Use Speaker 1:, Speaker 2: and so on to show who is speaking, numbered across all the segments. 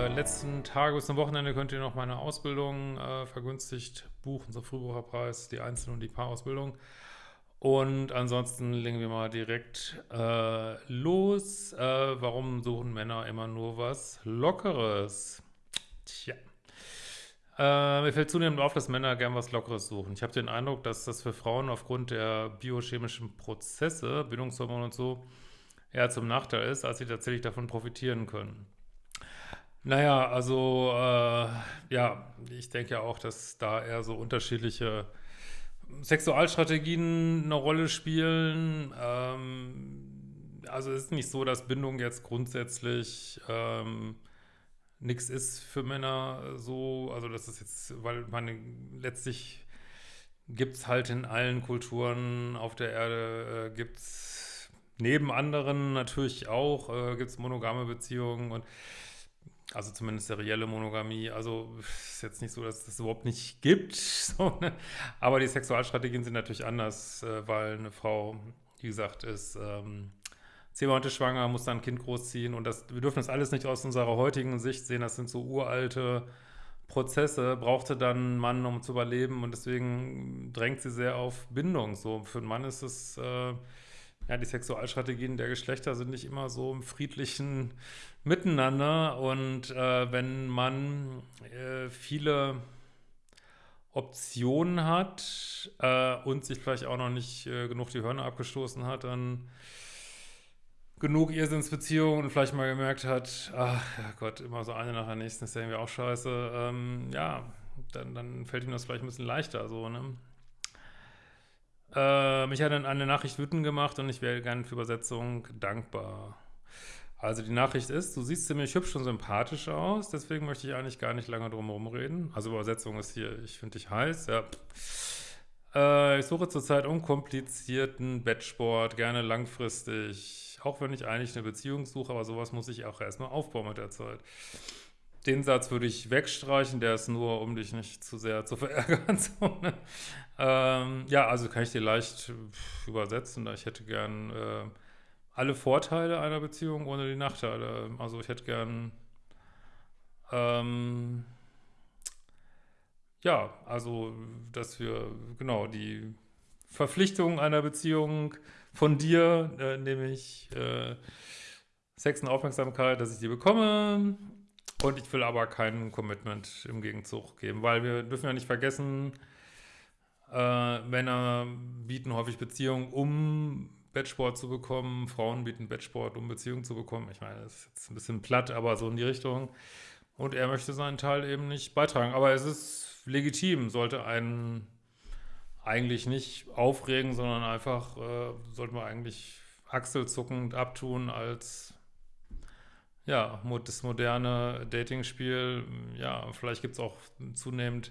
Speaker 1: Äh, letzten Tage bis zum Wochenende könnt ihr noch meine Ausbildung äh, vergünstigt buchen, so Frühbucherpreis, die Einzel- und die Paarausbildung. Und ansonsten legen wir mal direkt äh, los. Äh, warum suchen Männer immer nur was Lockeres? Tja. Äh, mir fällt zunehmend auf, dass Männer gern was Lockeres suchen. Ich habe den Eindruck, dass das für Frauen aufgrund der biochemischen Prozesse, Bindungshormone und so, eher zum Nachteil ist, als sie tatsächlich davon profitieren können. Naja, also, äh, ja, ich denke ja auch, dass da eher so unterschiedliche Sexualstrategien eine Rolle spielen. Ähm, also es ist nicht so, dass Bindung jetzt grundsätzlich ähm, nichts ist für Männer so, also das ist jetzt, weil man letztlich gibt es halt in allen Kulturen auf der Erde, äh, gibt es neben anderen natürlich auch, äh, gibt es monogame Beziehungen und also zumindest serielle Monogamie. Also ist jetzt nicht so, dass es das überhaupt nicht gibt. So, ne? Aber die Sexualstrategien sind natürlich anders, äh, weil eine Frau, wie gesagt, ist ähm, zehn Monate schwanger, muss dann ein Kind großziehen. Und das, wir dürfen das alles nicht aus unserer heutigen Sicht sehen. Das sind so uralte Prozesse. Brauchte dann einen Mann, um zu überleben. Und deswegen drängt sie sehr auf Bindung. So für einen Mann ist es... Äh, ja, die Sexualstrategien der Geschlechter sind nicht immer so im friedlichen Miteinander und äh, wenn man äh, viele Optionen hat äh, und sich vielleicht auch noch nicht äh, genug die Hörner abgestoßen hat, dann genug Irrsinnsbeziehungen und vielleicht mal gemerkt hat, ach Gott, immer so eine nach der nächsten ist ja irgendwie auch scheiße, ähm, ja, dann, dann fällt ihm das vielleicht ein bisschen leichter so, ne? Äh, mich hat dann eine Nachricht wütend gemacht und ich wäre gerne für Übersetzung dankbar. Also die Nachricht ist, du siehst ziemlich hübsch und sympathisch aus, deswegen möchte ich eigentlich gar nicht lange drum herum reden. Also Übersetzung ist hier, ich finde dich heiß, ja. Äh, ich suche zurzeit unkomplizierten Bettsport, gerne langfristig, auch wenn ich eigentlich eine Beziehung suche, aber sowas muss ich auch erstmal aufbauen mit der Zeit. Den Satz würde ich wegstreichen, der ist nur, um dich nicht zu sehr zu verärgern. So, ne? ähm, ja, also kann ich dir leicht übersetzen. Ich hätte gern äh, alle Vorteile einer Beziehung ohne die Nachteile. Also ich hätte gern ähm, ja, also dass wir genau die Verpflichtung einer Beziehung von dir, äh, nämlich äh, Sex und Aufmerksamkeit, dass ich die bekomme und ich will aber kein Commitment im Gegenzug geben, weil wir dürfen ja nicht vergessen, äh, Männer bieten häufig Beziehungen, um Bettsport zu bekommen. Frauen bieten Bettsport, um Beziehungen zu bekommen. Ich meine, das ist jetzt ein bisschen platt, aber so in die Richtung. Und er möchte seinen Teil eben nicht beitragen. Aber es ist legitim, sollte einen eigentlich nicht aufregen, sondern einfach, äh, sollte man eigentlich achselzuckend abtun als ja, das moderne Dating-Spiel, ja, vielleicht gibt es auch zunehmend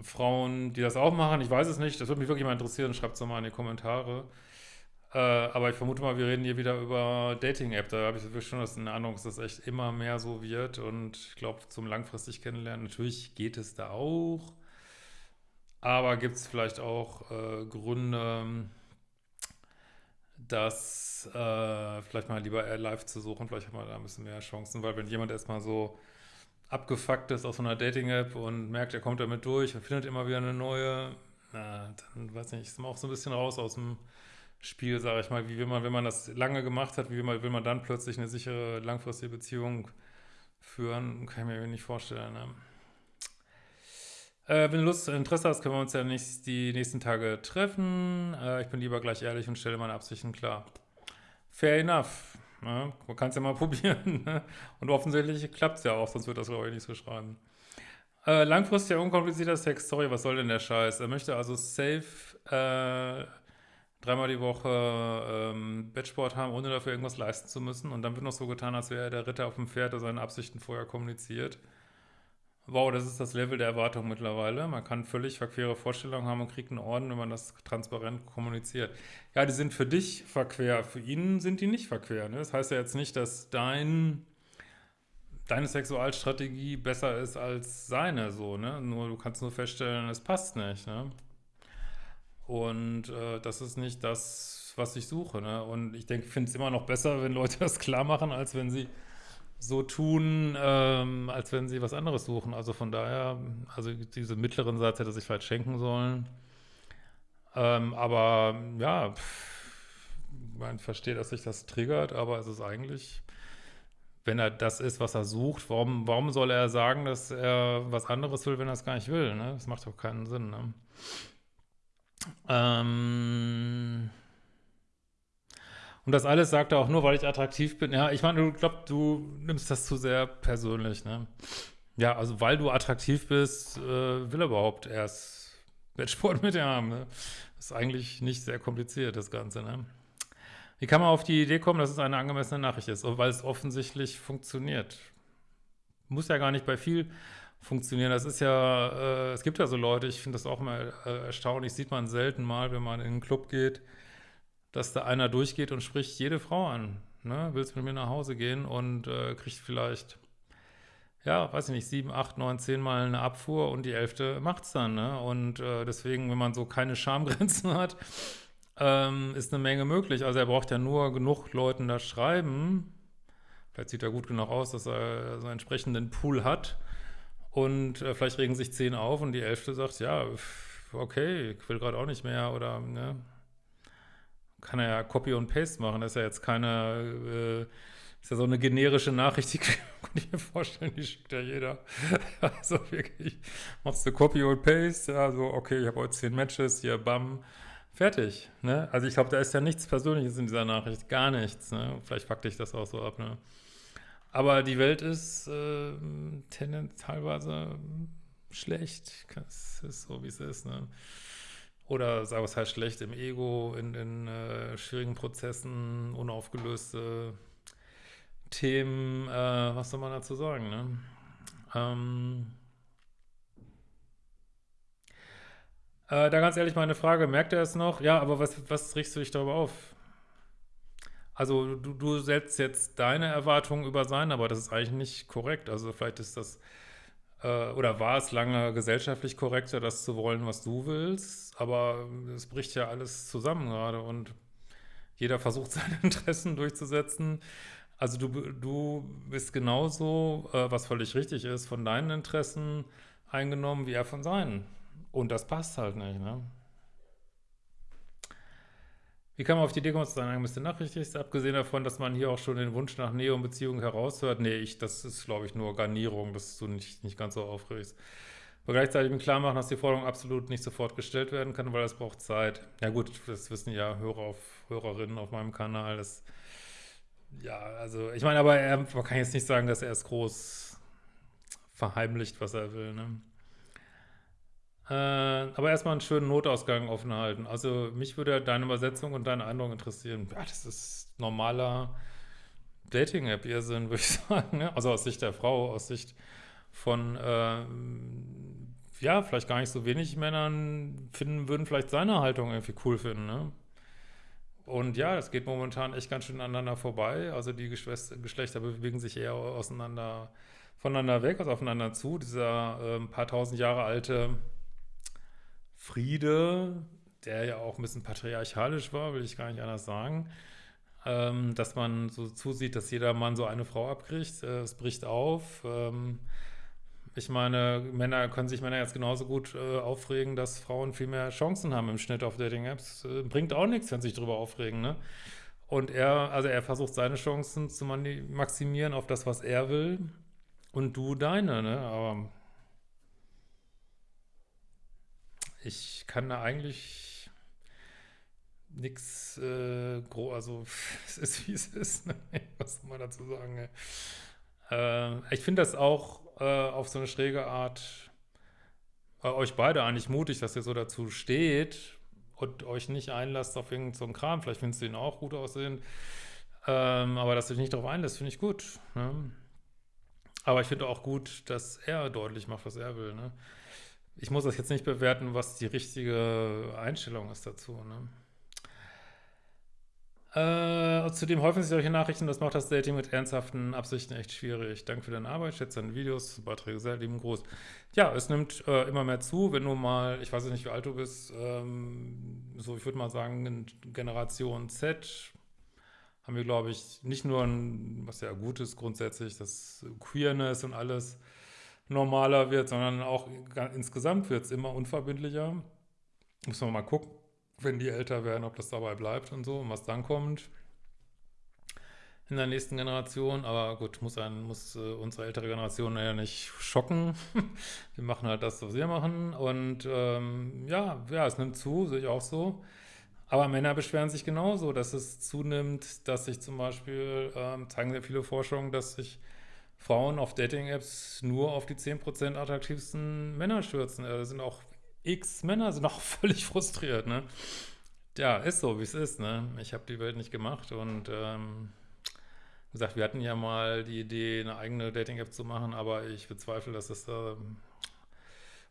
Speaker 1: Frauen, die das auch machen. Ich weiß es nicht. Das würde mich wirklich mal interessieren. Schreibt es mal in die Kommentare. Äh, aber ich vermute mal, wir reden hier wieder über Dating-App. Da habe ich wirklich schon das Ahnung, dass das echt immer mehr so wird. Und ich glaube, zum langfristig kennenlernen, natürlich geht es da auch. Aber gibt es vielleicht auch äh, Gründe, das äh, vielleicht mal lieber live zu suchen. Vielleicht hat man da ein bisschen mehr Chancen, weil wenn jemand erstmal so abgefuckt ist aus so einer Dating-App und merkt, er kommt damit durch und findet immer wieder eine neue, na, dann weiß nicht, ist man auch so ein bisschen raus aus dem Spiel, sage ich mal. Wie will man, wenn man das lange gemacht hat, wie will man, will man dann plötzlich eine sichere, langfristige Beziehung führen? Kann ich mir nicht vorstellen. Ne? Äh, wenn du Lust, Interesse hast, können wir uns ja nicht die nächsten Tage treffen. Äh, ich bin lieber gleich ehrlich und stelle meine Absichten klar. Fair enough. Ne? Man kann es ja mal probieren. Ne? Und offensichtlich klappt es ja auch, sonst wird das, glaube ich, nicht so schreiben. Äh, langfristiger, unkomplizierter Sex. Sorry, was soll denn der Scheiß? Er möchte also safe äh, dreimal die Woche ähm, Bettsport haben, ohne dafür irgendwas leisten zu müssen. Und dann wird noch so getan, als wäre er der Ritter auf dem Pferd, der seine Absichten vorher kommuniziert. Wow, das ist das Level der Erwartung mittlerweile. Man kann völlig verquere Vorstellungen haben und kriegt einen Orden, wenn man das transparent kommuniziert. Ja, die sind für dich verquer, für ihn sind die nicht verquer. Ne? Das heißt ja jetzt nicht, dass dein, deine Sexualstrategie besser ist als seine, so, ne? Nur du kannst nur feststellen, es passt nicht, ne? Und äh, das ist nicht das, was ich suche, ne? Und ich denke, ich finde es immer noch besser, wenn Leute das klar machen, als wenn sie so tun, ähm, als wenn sie was anderes suchen. Also von daher, also diese mittleren Satz hätte sich vielleicht schenken sollen. Ähm, aber ja, man versteht, dass sich das triggert, aber es ist eigentlich, wenn er das ist, was er sucht, warum, warum soll er sagen, dass er was anderes will, wenn er es gar nicht will? Ne? Das macht doch keinen Sinn. Ne? Ähm und das alles sagt er auch nur, weil ich attraktiv bin. Ja, ich meine, du glaubst, du nimmst das zu sehr persönlich, ne? Ja, also weil du attraktiv bist, äh, will er überhaupt erst Wettsport mit dir haben, ne? Ist eigentlich nicht sehr kompliziert, das Ganze, ne? Wie kann man auf die Idee kommen, dass es eine angemessene Nachricht ist? Weil es offensichtlich funktioniert. Muss ja gar nicht bei viel funktionieren. Das ist ja, äh, es gibt ja so Leute, ich finde das auch mal äh, erstaunlich, sieht man selten mal, wenn man in einen Club geht, dass da einer durchgeht und spricht jede Frau an. Ne? Willst mit mir nach Hause gehen und äh, kriegt vielleicht, ja, weiß ich nicht, sieben, acht, neun, zehn Mal eine Abfuhr und die elfte macht's dann. Ne? Und äh, deswegen, wenn man so keine Schamgrenzen hat, ähm, ist eine Menge möglich. Also er braucht ja nur genug Leuten da schreiben. Vielleicht sieht er gut genug aus, dass er so einen entsprechenden Pool hat. Und äh, vielleicht regen sich zehn auf und die elfte sagt, ja, okay, ich will gerade auch nicht mehr oder, ne, kann er ja Copy und Paste machen. Das ist ja jetzt keine, äh, ist ja so eine generische Nachricht, die kann ich mir vorstellen, die schickt ja jeder. also wirklich, machst du Copy und Paste, ja, so, okay, ich habe heute zehn Matches, hier, bam, fertig. Ne? Also ich glaube, da ist ja nichts Persönliches in dieser Nachricht, gar nichts. Ne? Vielleicht fuck dich das auch so ab, ne? Aber die Welt ist äh, tendenziell teilweise schlecht. Es ist so, wie es ist, ne? Oder sagen wir es halt schlecht im Ego, in, in äh, schwierigen Prozessen, unaufgelöste Themen, äh, was soll man dazu sagen, ne? Ähm, äh, da ganz ehrlich meine Frage, merkt er es noch? Ja, aber was, was richtest du dich darüber auf? Also du, du setzt jetzt deine Erwartungen über sein, aber das ist eigentlich nicht korrekt. Also vielleicht ist das äh, oder war es lange gesellschaftlich korrekter, das zu wollen, was du willst, aber es bricht ja alles zusammen gerade und jeder versucht seine Interessen durchzusetzen. Also du, du bist genauso, äh, was völlig richtig ist, von deinen Interessen eingenommen, wie er von seinen. Und das passt halt nicht, ne? Wie kann man auf die Idee kommen, zu sagen, müsste nachrichtig ist, abgesehen davon, dass man hier auch schon den Wunsch nach Nähe und Beziehung heraushört? Nee, ich, das ist, glaube ich, nur Garnierung, dass du nicht, nicht ganz so aufregst. Aber gleichzeitig mir klar machen, dass die Forderung absolut nicht sofort gestellt werden kann, weil es braucht Zeit. Ja gut, das wissen ja Hörer auf, Hörerinnen auf meinem Kanal. Das, ja, also ich meine, aber er, man kann jetzt nicht sagen, dass er es groß verheimlicht, was er will, ne? Äh, aber erstmal einen schönen Notausgang offen halten. Also mich würde deine Übersetzung und deine Eindruck interessieren. Ja, das ist normaler Dating-App-Irrsinn, würde ich sagen. Ne? Also aus Sicht der Frau, aus Sicht von, äh, ja, vielleicht gar nicht so wenig Männern finden, würden vielleicht seine Haltung irgendwie cool finden, ne? Und ja, das geht momentan echt ganz schön aneinander vorbei. Also die Geschlechter bewegen sich eher auseinander, voneinander weg, also aufeinander zu. Dieser äh, paar tausend Jahre alte Friede, der ja auch ein bisschen patriarchalisch war, will ich gar nicht anders sagen, ähm, dass man so zusieht, dass jeder Mann so eine Frau abkriegt. Äh, es bricht auf. Ähm, ich meine, Männer können sich Männer jetzt genauso gut äh, aufregen, dass Frauen viel mehr Chancen haben im Schnitt auf Dating-Apps. Äh, bringt auch nichts, wenn sie sich darüber aufregen, ne? Und er, also er versucht seine Chancen zu maximieren auf das, was er will und du deine, ne? Aber ich kann da eigentlich nichts äh, groß, also es ist wie es ist, ne? was soll man dazu sagen? Äh, ich finde das auch äh, auf so eine schräge Art äh, euch beide eigentlich mutig, dass ihr so dazu steht und euch nicht einlasst auf irgendeinen so Kram. Vielleicht findest du ihn auch gut aussehen, ähm, aber dass du dich nicht darauf einlässt, finde ich gut. Ne? Aber ich finde auch gut, dass er deutlich macht, was er will. Ne? Ich muss das jetzt nicht bewerten, was die richtige Einstellung ist dazu. Ne? Äh, zudem häufen sich solche Nachrichten, das macht das Dating mit ernsthaften Absichten echt schwierig. Danke für deine Arbeit, schätze deine Videos, Beiträge sehr, lieben Gruß. Ja, es nimmt äh, immer mehr zu, wenn du mal, ich weiß nicht, wie alt du bist, ähm, so ich würde mal sagen, Generation Z haben wir, glaube ich, nicht nur ein, was ja gut ist grundsätzlich, dass Queerness und alles normaler wird, sondern auch insgesamt wird es immer unverbindlicher. Muss man mal gucken, wenn die älter werden, ob das dabei bleibt und so und was dann kommt in der nächsten Generation. Aber gut, muss, ein, muss äh, unsere ältere Generation ja nicht schocken. wir machen halt das, was wir machen. Und ähm, ja, ja, es nimmt zu, sehe ich auch so. Aber Männer beschweren sich genauso, dass es zunimmt, dass sich zum Beispiel, ähm, zeigen sehr viele Forschungen, dass sich Frauen auf Dating-Apps nur auf die 10% attraktivsten Männer stürzen. Da sind auch x Männer, sind auch völlig frustriert, ne? Ja, ist so, wie es ist, ne? Ich habe die Welt nicht gemacht und ähm, gesagt, wir hatten ja mal die Idee, eine eigene Dating-App zu machen, aber ich bezweifle, dass es da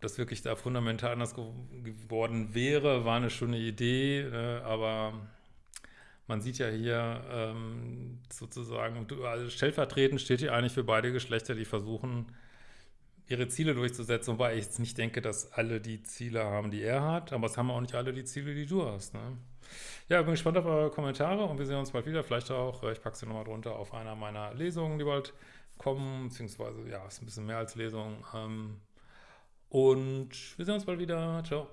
Speaker 1: das wirklich da fundamental anders geworden wäre, war eine schöne Idee, äh, aber man sieht ja hier ähm, sozusagen, also stellvertretend steht hier eigentlich für beide Geschlechter, die versuchen, ihre Ziele durchzusetzen, wobei ich jetzt nicht denke, dass alle die Ziele haben, die er hat, aber es haben auch nicht alle die Ziele, die du hast. Ne? Ja, bin gespannt auf eure Kommentare und wir sehen uns bald wieder. Vielleicht auch, äh, ich packe sie nochmal drunter, auf einer meiner Lesungen, die bald kommen, beziehungsweise, ja, ist ein bisschen mehr als Lesung. Ähm, und wir sehen uns bald wieder. Ciao.